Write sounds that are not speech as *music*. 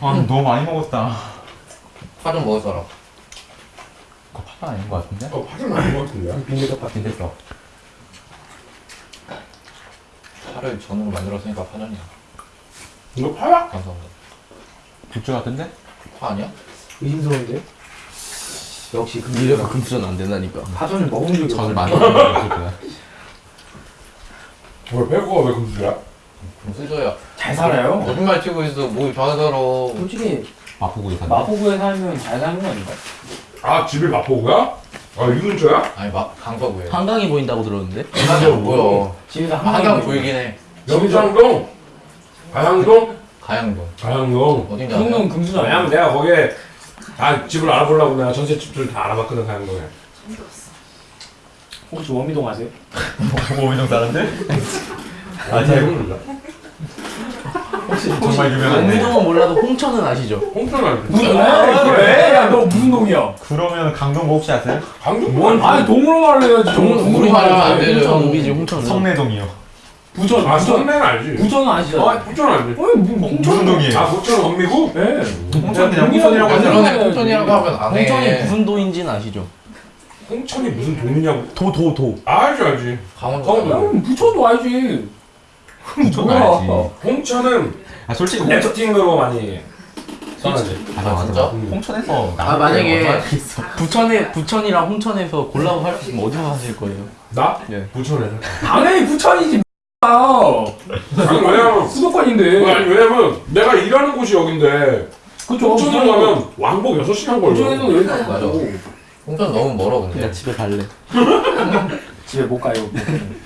아 너무 많이 먹었다. 파좀 먹을 사람. 그거 파가 아닌 것 같은데? 어, 파전 아닌 것 같은데. 빈대덮밥 빈대떡. 파를 전으로 만들었으니까 파전이야. 이거 파야? 감사합니다. 부추 같은데? 파 아니야? 의심스러운데? 역시 그 미래가 금수전 안 된다니까. 파전을 먹은 적이 전을 없어. 많이 먹었을 거야. 왜 빼고가 왜 금수야? 금수저야. 잘 살아요. 거짓말 치고 있어. 뭐 좌더러. 솔직히 마포구에 산다. 마포구에 살면 잘 사는 거 아닌가? 아 집이 마포구야? 아이 근처야? 아니 막 강서구에. 한강이 보인다고 들었는데? 한강 뭐야? 집에서 한강 한강 보이긴 해. 영창동? 가양동? 가양동. 가양동. 어딘지 그런 아냐? 금수저 왜냐면 내가 거기에 다 집을 알아보려고 내가 전세집들 다 알아봤거든 가양동에. 혹시 원미동 아세요? *laughs* 오민정 사람들? 아잘 모른다. 혹시 정말 유명한 원미동은 몰라도 홍천은 아시죠? 홍천 알지? 무슨 왜? 야 너 무슨 동이야? 그러면 강동 혹시 아세요? 강동 뭔? 아니 동으로 말해야지. 동- 우리 말하면 안 되죠. 홍천 우리지 홍천은. 성내동이요. 부천 아 부천 성내는 알지? 부천은 아시죠? 아 부천 알지? 뭐 홍천 무슨 동이에요? 아 부천 원미구? 네. 홍천 그냥 홍천이라고 하잖아. 홍천이라고 하면 안 해. 홍천이 무슨 도인지는 아시죠? 홍천이 무슨 동이냐고? 도 도 도. 아, 알지 알지. 강원도. 강원도. 야, 부천도 알지. 홍천 뭐야? 알지. 홍천은 아 솔직히 홍천. 래프팅으로 많이 써야지. 맞아 맞아. 진짜? 홍천에서 아 만약에 부천에 부천이랑 홍천에서 골라고 할수 있으면 어디서 하실 거예요? 나? 예. 부천에서. 당연히 부천이지. 아 아니 왜냐면 수도권인데. 아니 왜냐면 내가 일하는 곳이 여긴데 그쵸. 홍천으로 가면 왕복 6 시간 걸려. 부천에서 여기까지 맞아. 가고 홍천 너무 멀어 근데. 그냥 집에 갈래. *laughs* 집에 못 가요. *laughs*